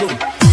do.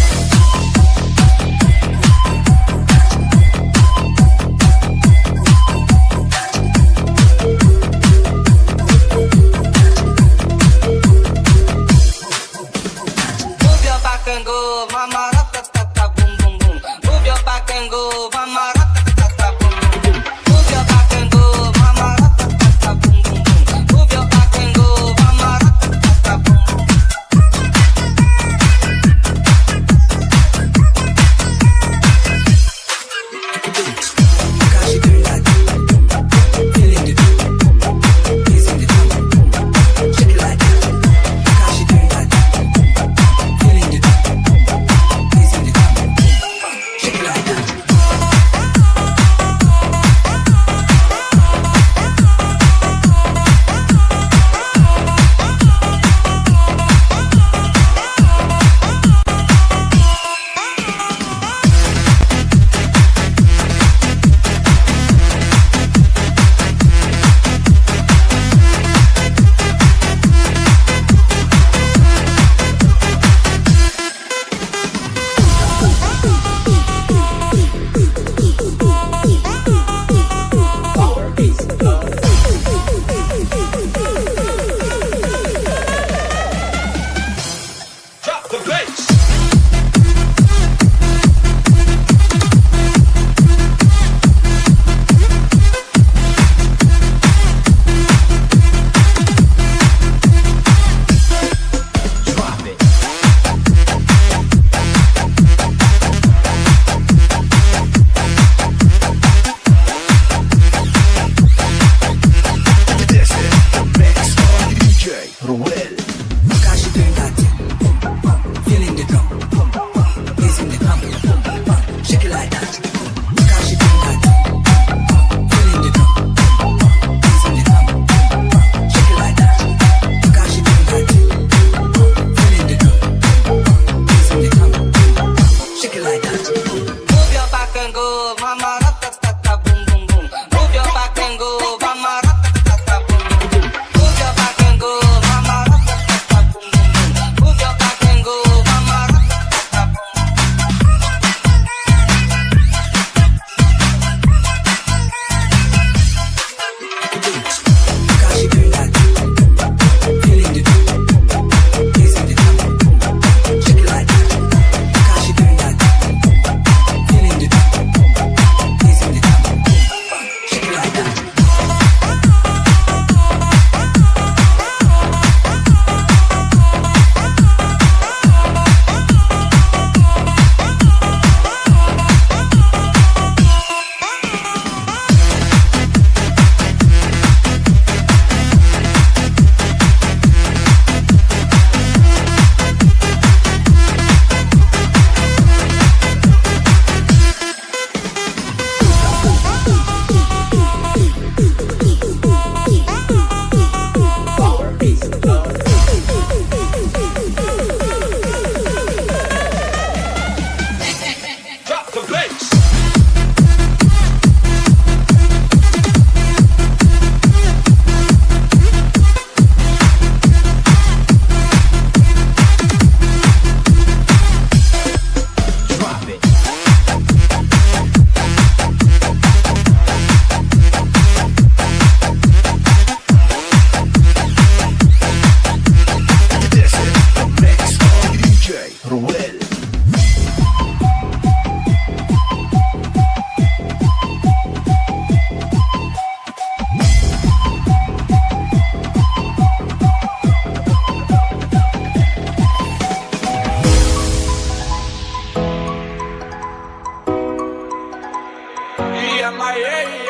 am I? Hey,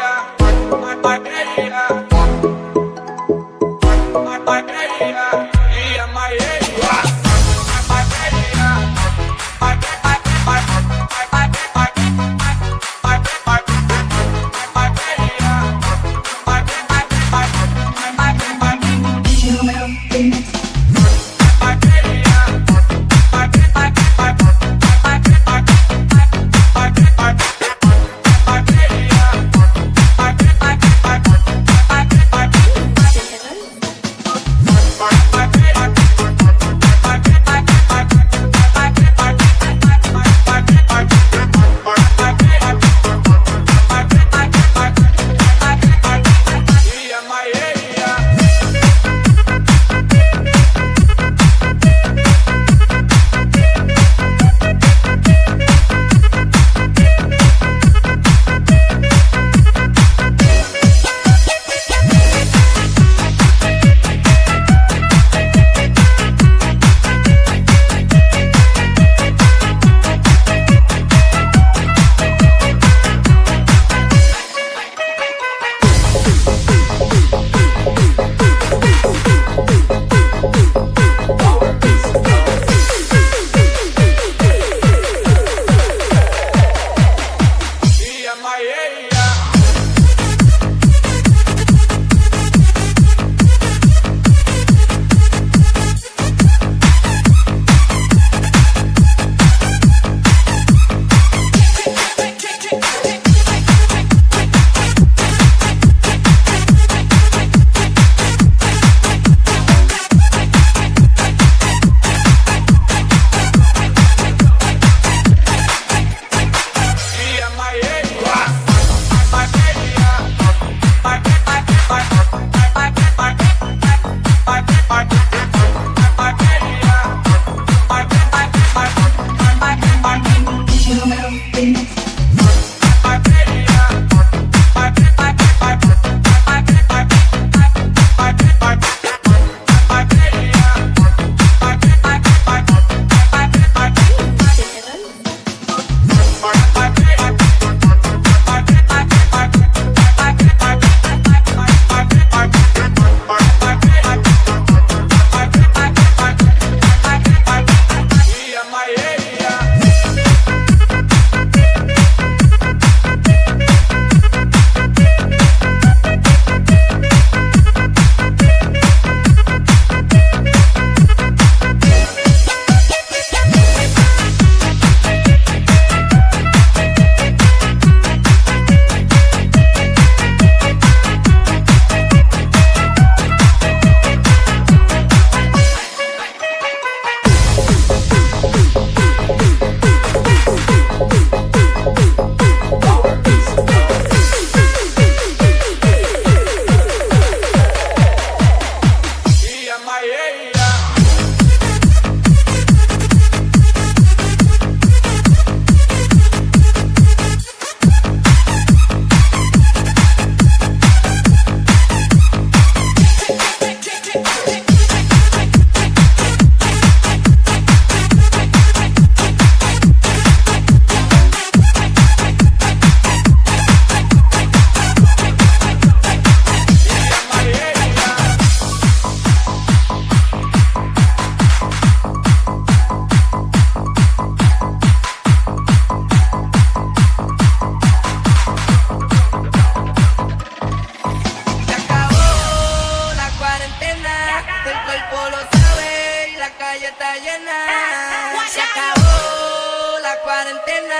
cuarentena,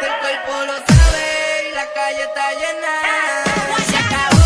el cuerpo lo sabe y la calle está llena. Se acabó.